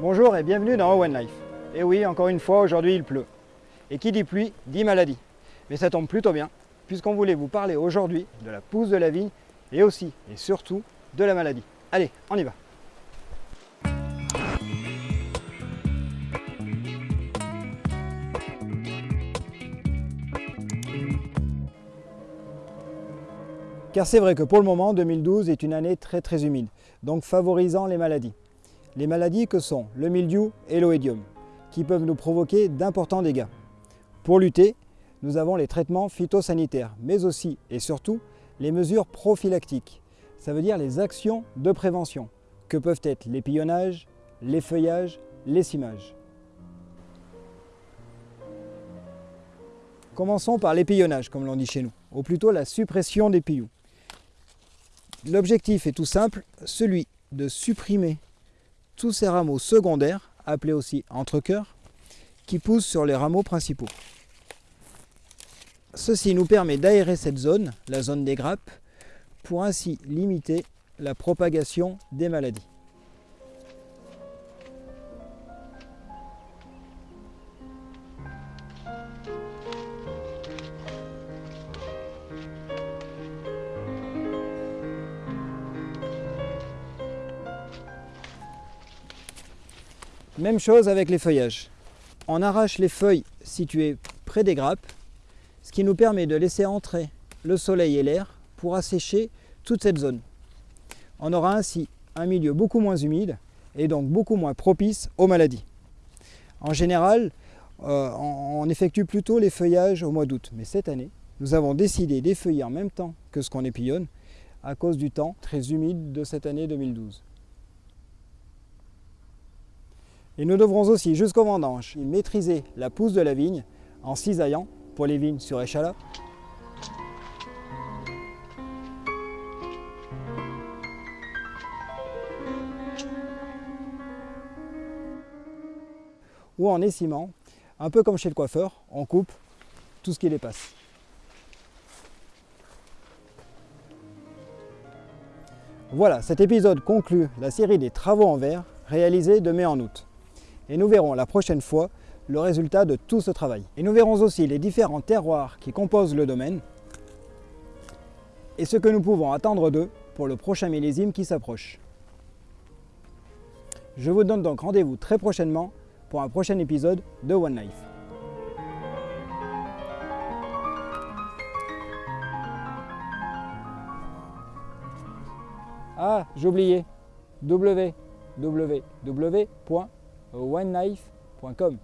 Bonjour et bienvenue dans One Life. Et oui, encore une fois, aujourd'hui il pleut. Et qui dit pluie, dit maladie. Mais ça tombe plutôt bien, puisqu'on voulait vous parler aujourd'hui de la pousse de la vigne et aussi et surtout de la maladie. Allez, on y va Car c'est vrai que pour le moment, 2012 est une année très très humide, donc favorisant les maladies. Les maladies que sont le mildiou et l'oïdium, qui peuvent nous provoquer d'importants dégâts. Pour lutter, nous avons les traitements phytosanitaires, mais aussi et surtout les mesures prophylactiques, ça veut dire les actions de prévention, que peuvent être l'épillonnage, les feuillages, les cimages. Commençons par l'épillonnage, comme l'on dit chez nous, ou plutôt la suppression des pillous. L'objectif est tout simple, celui de supprimer tous ces rameaux secondaires, appelés aussi entre-cœurs, qui poussent sur les rameaux principaux. Ceci nous permet d'aérer cette zone, la zone des grappes, pour ainsi limiter la propagation des maladies. Même chose avec les feuillages. On arrache les feuilles situées près des grappes, ce qui nous permet de laisser entrer le soleil et l'air pour assécher toute cette zone. On aura ainsi un milieu beaucoup moins humide et donc beaucoup moins propice aux maladies. En général, euh, on effectue plutôt les feuillages au mois d'août, mais cette année, nous avons décidé d'effeuiller en même temps que ce qu'on épillonne à cause du temps très humide de cette année 2012. Et nous devrons aussi, jusqu'au vendange, maîtriser la pousse de la vigne en cisaillant pour les vignes sur échalas. Ou en écimant, un peu comme chez le coiffeur, on coupe tout ce qui dépasse. Voilà, cet épisode conclut la série des travaux en verre réalisés de mai en août et nous verrons la prochaine fois le résultat de tout ce travail. Et nous verrons aussi les différents terroirs qui composent le domaine et ce que nous pouvons attendre d'eux pour le prochain millésime qui s'approche. Je vous donne donc rendez-vous très prochainement pour un prochain épisode de One Life. Ah, j'ai oublié oneknife.com